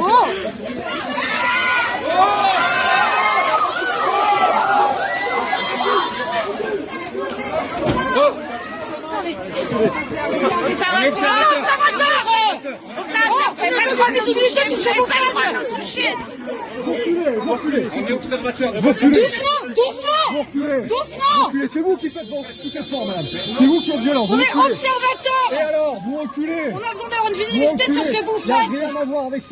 Oh. On est observateur. Doucement, doucement. Doucement c'est vous qui faites vos- tout effort, madame. C'est vous qui êtes violent. Vous On est reculez. Et observateur alors, vous reculez. On a besoin d'avoir une visibilité sur ce que vous Il n'y a faites rien à voir avec ça.